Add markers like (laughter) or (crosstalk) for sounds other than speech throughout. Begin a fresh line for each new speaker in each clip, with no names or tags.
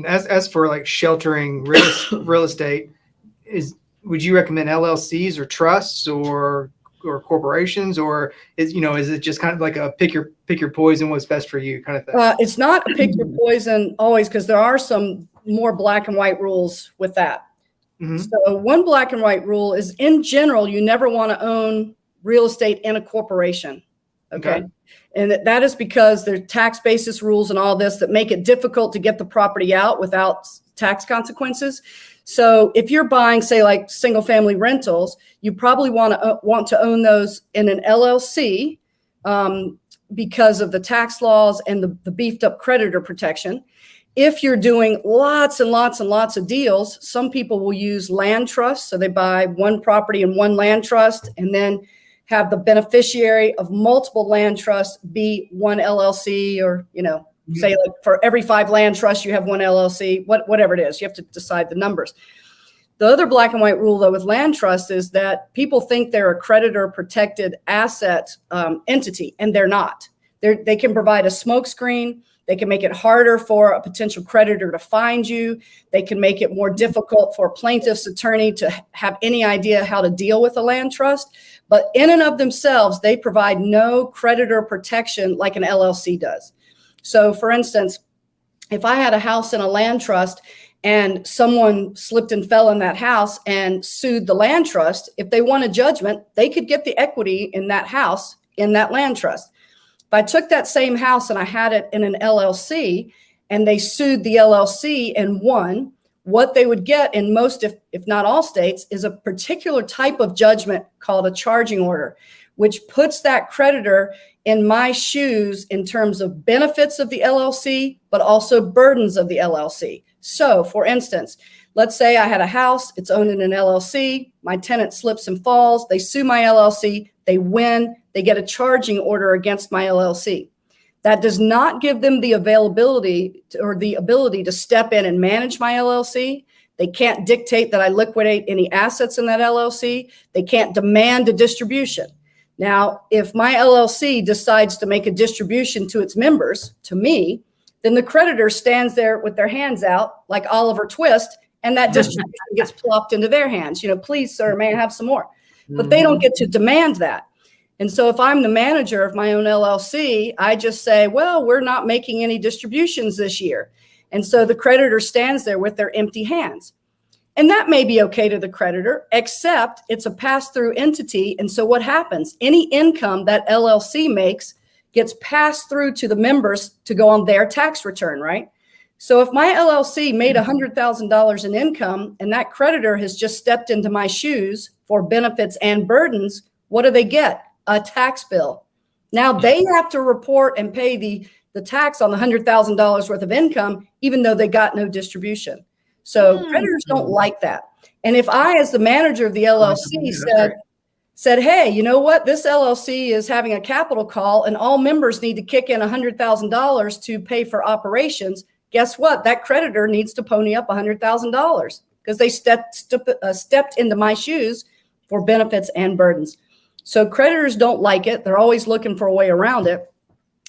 And as as for like sheltering real, (coughs) real estate, is would you recommend LLCs or trusts or or corporations or is you know is it just kind of like a pick your pick your poison what's best for you kind of thing?
Uh, it's not a pick your poison always because there are some more black and white rules with that.
Mhm.
So one black and white rule is in general, you never want to own real estate in a corporation. Okay.
Okay.
And that, that is because there are tax basis rules and all this that make it difficult to get the property out without tax consequences. So if you're buying, say, like single family rentals, you probably want to want to own those in an LLC um, because of the tax laws and the, the beefed up creditor protection. If you're doing lots and lots and lots of deals, some people will use land trusts. So they buy one property in one land trust and then have the beneficiary of multiple land trusts be one LLC or, you know, say like for every five land trusts, you have one LLC, what, whatever it is, you have to decide the numbers. The other black and white rule though with land trust is that people think they're a creditor protected asset um, entity and they're not. They're, they can provide a smokescreen. They can make it harder for a potential creditor to find you. They can make it more difficult for a plaintiff's attorney to have any idea how to deal with a land trust. But in and of themselves, they provide no creditor protection like an LLC does. So, for instance, if I had a house in a land trust and someone slipped and fell in that house and sued the land trust, if they won a judgment, they could get the equity in that house in that land trust. If I took that same house and I had it in an LLC and they sued the LLC and won, what they would get in most, if, if not all states, is a particular type of judgment called a charging order, which puts that creditor in my shoes in terms of benefits of the LLC, but also burdens of the LLC. So, for instance, let's say I had a house, it's owned in an LLC, my tenant slips and falls, they sue my LLC, they win, they get a charging order against my LLC. That does not give them the availability to- or the ability to step in and manage my LLC. They can't dictate that I liquidate any assets in that LLC. They can't demand a distribution. Now, if my LLC decides to make a distribution to its members, to me, then the creditor stands there with their hands out like Oliver Twist, and that (laughs) distribution gets plopped into their hands. You know, please, sir, may I have some more? But they don't mm-hmm. get to demand that. And so if I'm the manager of my own LLC, I just say, well, we're not making any distributions this year. And so the creditor stands there with their empty hands. And that may be okay to the creditor, except it's a pass through entity. And so what happens? Any income that LLC makes gets passed through to the members to go on their tax return, right? So if my LLC made $100,000 in income and that creditor has just stepped into my shoes for benefits and burdens, what do they get? A tax bill. Now they have to report and pay the, the tax on the $100,000 worth of income, even though they got no distribution. So
Hmm.
creditors don't like that. And if I, as the manager of the LLC, said, said, hey, you know what? This LLC is having a capital call and all members need to kick in $100,000 to pay for operations. Guess what? That creditor needs to pony up $100,000 because they stepped, step, uh, stepped into my shoes for benefits and burdens. So creditors don't like it. They're always looking for a way around it.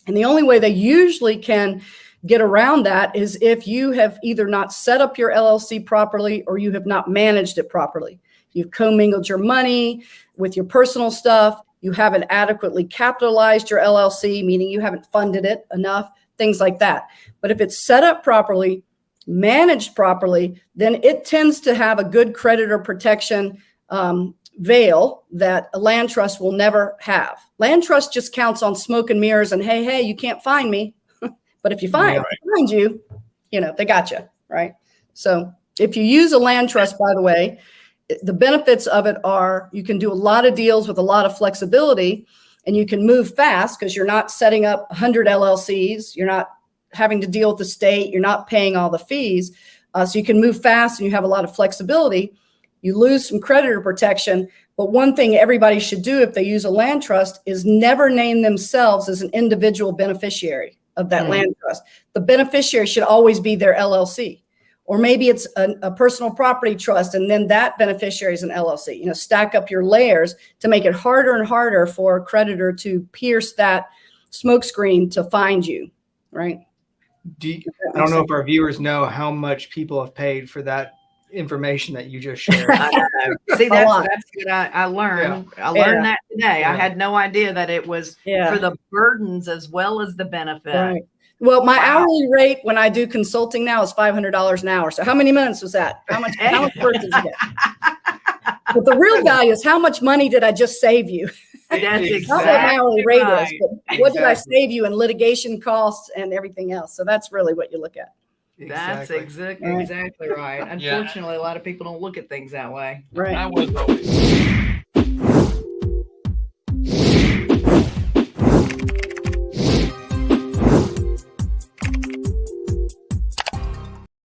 And the only way they usually can get around that is if you have either not set up your LLC properly or you have not managed it properly. You've commingled your money with your personal stuff. You haven't adequately capitalized your LLC, meaning you haven't funded it enough, things like that. But if it's set up properly, managed properly, then it tends to have a good creditor protection um, veil that a land trust will never have. Land trust just counts on smoke and mirrors and hey, hey, you can't find me. (laughs) but if you find,
Yeah.
find you, you know, they got you, right? So if you use a land trust, by the way, the benefits of it are you can do a lot of deals with a lot of flexibility and you can move fast because you're not setting up 100 LLCs. You're not having to deal with the state. You're not paying all the fees. Uh, so you can move fast and you have a lot of flexibility. You lose some creditor protection. But one thing everybody should do if they use a land trust is never name themselves as an individual beneficiary of that
Hmm.
land trust. The beneficiary should always be their LLC. Or maybe it's a, a personal property trust and then that beneficiary is an LLC. You know, stack up your layers to make it harder and harder for a creditor to pierce that smokescreen to find you, right?
Do you, I don't know if our viewers know how much people have paid for that information that you just (laughs) shared. (laughs)
See, that's that's what I, I learned. I
Yeah.
learned that today.
Yeah.
I had no idea that it was
Yeah.
for the burdens as well as the benefit.
Right. Well, my
Wow.
hourly rate when I do consulting now is five hundred dollars an hour. So how many minutes was that? How much? How much work did you get? (laughs) But the real value is how much money did I just save you?
That's
Not what my hourly rate
right.
is, but what did I save you in litigation costs and everything else? So that's really what you look at.
That's
Exactly.
exactly
Right.
exactly right.
Yeah.
Unfortunately, a lot of people don't look at things that way.
Right.
I was always